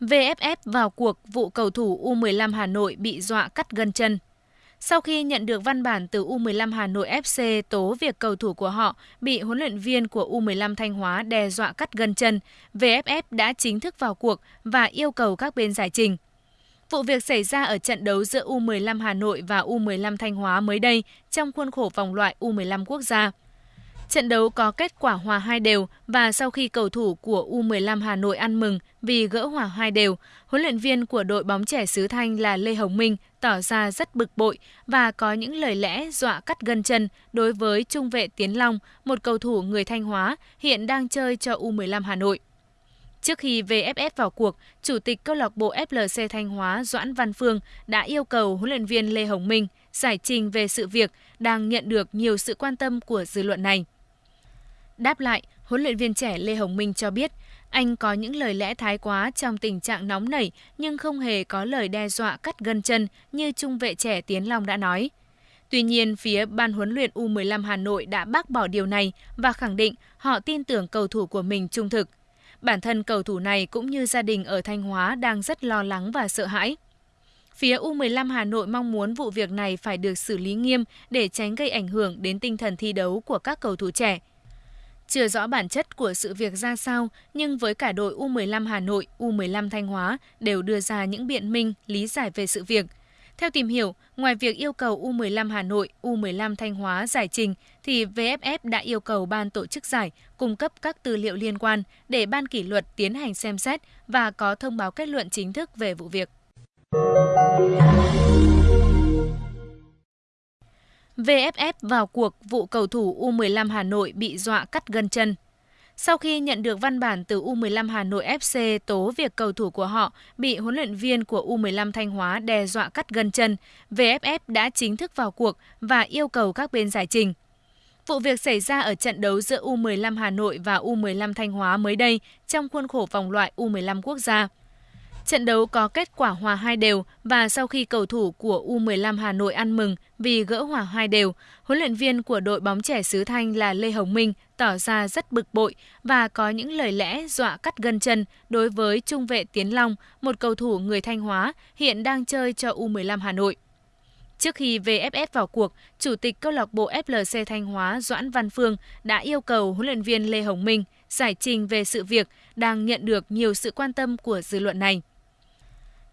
VFF vào cuộc vụ cầu thủ U15 Hà Nội bị dọa cắt gân chân. Sau khi nhận được văn bản từ U15 Hà Nội FC tố việc cầu thủ của họ bị huấn luyện viên của U15 Thanh Hóa đe dọa cắt gân chân, VFF đã chính thức vào cuộc và yêu cầu các bên giải trình. Vụ việc xảy ra ở trận đấu giữa U15 Hà Nội và U15 Thanh Hóa mới đây trong khuôn khổ vòng loại U15 quốc gia. Trận đấu có kết quả hòa hai đều và sau khi cầu thủ của U15 Hà Nội ăn mừng vì gỡ hòa hai đều, huấn luyện viên của đội bóng trẻ xứ Thanh là Lê Hồng Minh tỏ ra rất bực bội và có những lời lẽ dọa cắt gân chân đối với trung vệ Tiến Long, một cầu thủ người Thanh Hóa hiện đang chơi cho U15 Hà Nội. Trước khi VFF vào cuộc, Chủ tịch câu lạc bộ FLC Thanh Hóa Doãn Văn Phương đã yêu cầu huấn luyện viên Lê Hồng Minh giải trình về sự việc đang nhận được nhiều sự quan tâm của dư luận này. Đáp lại, huấn luyện viên trẻ Lê Hồng Minh cho biết, anh có những lời lẽ thái quá trong tình trạng nóng nảy nhưng không hề có lời đe dọa cắt gân chân như trung vệ trẻ Tiến Long đã nói. Tuy nhiên, phía ban huấn luyện U15 Hà Nội đã bác bỏ điều này và khẳng định họ tin tưởng cầu thủ của mình trung thực. Bản thân cầu thủ này cũng như gia đình ở Thanh Hóa đang rất lo lắng và sợ hãi. Phía U15 Hà Nội mong muốn vụ việc này phải được xử lý nghiêm để tránh gây ảnh hưởng đến tinh thần thi đấu của các cầu thủ trẻ. Chưa rõ bản chất của sự việc ra sao, nhưng với cả đội U15 Hà Nội, U15 Thanh Hóa đều đưa ra những biện minh, lý giải về sự việc. Theo tìm hiểu, ngoài việc yêu cầu U15 Hà Nội, U15 Thanh Hóa giải trình, thì VFF đã yêu cầu ban tổ chức giải cung cấp các tư liệu liên quan để ban kỷ luật tiến hành xem xét và có thông báo kết luận chính thức về vụ việc. VFF vào cuộc vụ cầu thủ U15 Hà Nội bị dọa cắt gân chân. Sau khi nhận được văn bản từ U15 Hà Nội FC tố việc cầu thủ của họ bị huấn luyện viên của U15 Thanh Hóa đe dọa cắt gân chân, VFF đã chính thức vào cuộc và yêu cầu các bên giải trình. Vụ việc xảy ra ở trận đấu giữa U15 Hà Nội và U15 Thanh Hóa mới đây trong khuôn khổ vòng loại U15 quốc gia. Trận đấu có kết quả hòa hai đều và sau khi cầu thủ của U15 Hà Nội ăn mừng vì gỡ hòa hai đều, huấn luyện viên của đội bóng trẻ xứ Thanh là Lê Hồng Minh tỏ ra rất bực bội và có những lời lẽ dọa cắt gân chân đối với trung vệ Tiến Long, một cầu thủ người Thanh Hóa hiện đang chơi cho U15 Hà Nội. Trước khi VFF vào cuộc, Chủ tịch câu lạc bộ FLC Thanh Hóa Doãn Văn Phương đã yêu cầu huấn luyện viên Lê Hồng Minh giải trình về sự việc đang nhận được nhiều sự quan tâm của dư luận này.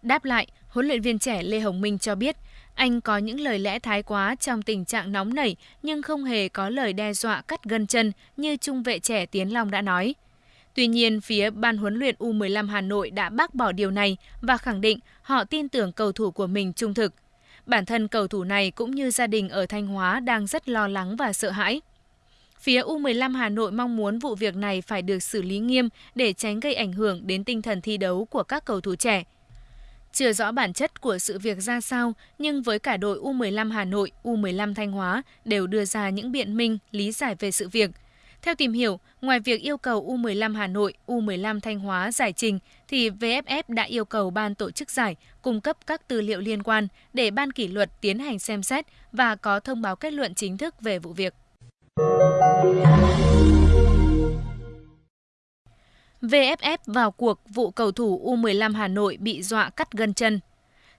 Đáp lại, huấn luyện viên trẻ Lê Hồng Minh cho biết, anh có những lời lẽ thái quá trong tình trạng nóng nảy nhưng không hề có lời đe dọa cắt gân chân như trung vệ trẻ Tiến Long đã nói. Tuy nhiên, phía ban huấn luyện U15 Hà Nội đã bác bỏ điều này và khẳng định họ tin tưởng cầu thủ của mình trung thực. Bản thân cầu thủ này cũng như gia đình ở Thanh Hóa đang rất lo lắng và sợ hãi. Phía U15 Hà Nội mong muốn vụ việc này phải được xử lý nghiêm để tránh gây ảnh hưởng đến tinh thần thi đấu của các cầu thủ trẻ. Chưa rõ bản chất của sự việc ra sao, nhưng với cả đội U15 Hà Nội, U15 Thanh Hóa đều đưa ra những biện minh, lý giải về sự việc. Theo tìm hiểu, ngoài việc yêu cầu U15 Hà Nội, U15 Thanh Hóa giải trình, thì VFF đã yêu cầu ban tổ chức giải cung cấp các tư liệu liên quan để ban kỷ luật tiến hành xem xét và có thông báo kết luận chính thức về vụ việc. VFF vào cuộc vụ cầu thủ U15 Hà Nội bị dọa cắt gân chân.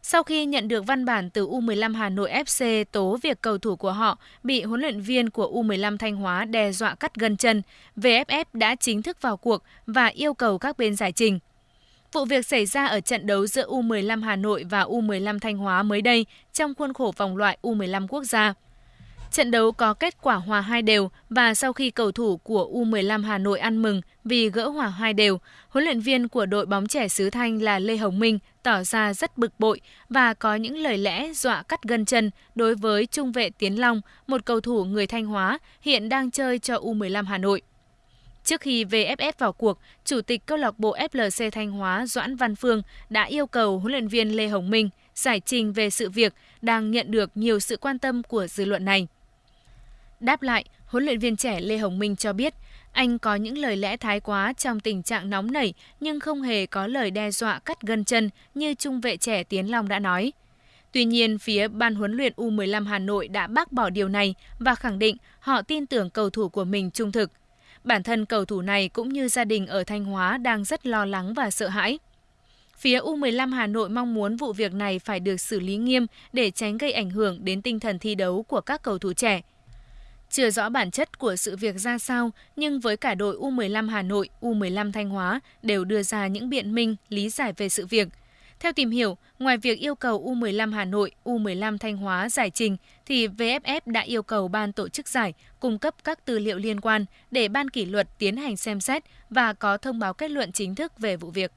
Sau khi nhận được văn bản từ U15 Hà Nội FC tố việc cầu thủ của họ bị huấn luyện viên của U15 Thanh Hóa đe dọa cắt gân chân, VFF đã chính thức vào cuộc và yêu cầu các bên giải trình. Vụ việc xảy ra ở trận đấu giữa U15 Hà Nội và U15 Thanh Hóa mới đây trong khuôn khổ vòng loại U15 quốc gia. Trận đấu có kết quả hòa hai đều và sau khi cầu thủ của U15 Hà Nội ăn mừng vì gỡ hòa hai đều, huấn luyện viên của đội bóng trẻ xứ Thanh là Lê Hồng Minh tỏ ra rất bực bội và có những lời lẽ dọa cắt gân chân đối với trung vệ Tiến Long, một cầu thủ người Thanh Hóa hiện đang chơi cho U15 Hà Nội. Trước khi VFF vào cuộc, Chủ tịch câu lạc bộ FLC Thanh Hóa Doãn Văn Phương đã yêu cầu huấn luyện viên Lê Hồng Minh giải trình về sự việc đang nhận được nhiều sự quan tâm của dư luận này. Đáp lại, huấn luyện viên trẻ Lê Hồng Minh cho biết, anh có những lời lẽ thái quá trong tình trạng nóng nảy nhưng không hề có lời đe dọa cắt gân chân như trung vệ trẻ Tiến Long đã nói. Tuy nhiên, phía ban huấn luyện U15 Hà Nội đã bác bỏ điều này và khẳng định họ tin tưởng cầu thủ của mình trung thực. Bản thân cầu thủ này cũng như gia đình ở Thanh Hóa đang rất lo lắng và sợ hãi. Phía U15 Hà Nội mong muốn vụ việc này phải được xử lý nghiêm để tránh gây ảnh hưởng đến tinh thần thi đấu của các cầu thủ trẻ. Chưa rõ bản chất của sự việc ra sao, nhưng với cả đội U15 Hà Nội, U15 Thanh Hóa đều đưa ra những biện minh, lý giải về sự việc. Theo tìm hiểu, ngoài việc yêu cầu U15 Hà Nội, U15 Thanh Hóa giải trình, thì VFF đã yêu cầu ban tổ chức giải cung cấp các tư liệu liên quan để ban kỷ luật tiến hành xem xét và có thông báo kết luận chính thức về vụ việc.